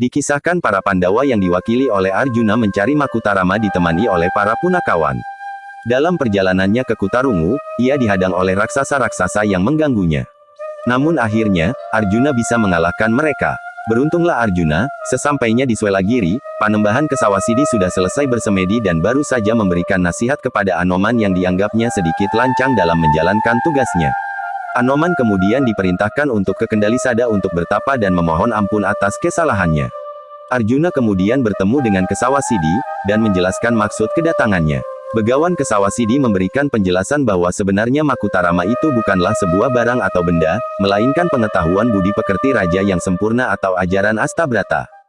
Dikisahkan para Pandawa yang diwakili oleh Arjuna mencari Makutarama ditemani oleh para punakawan. Dalam perjalanannya ke Kutarungu, ia dihadang oleh raksasa-raksasa yang mengganggunya. Namun akhirnya, Arjuna bisa mengalahkan mereka. Beruntunglah Arjuna, sesampainya di Swelagiri, Panembahan Kesawasidi sudah selesai bersemedi dan baru saja memberikan nasihat kepada Anoman yang dianggapnya sedikit lancang dalam menjalankan tugasnya. Anoman kemudian diperintahkan untuk ke Kendalisada untuk bertapa dan memohon ampun atas kesalahannya. Arjuna kemudian bertemu dengan Kesawasidi, dan menjelaskan maksud kedatangannya. Begawan Kesawasidi memberikan penjelasan bahwa sebenarnya Makutarama itu bukanlah sebuah barang atau benda, melainkan pengetahuan budi pekerti raja yang sempurna atau ajaran Astabrata.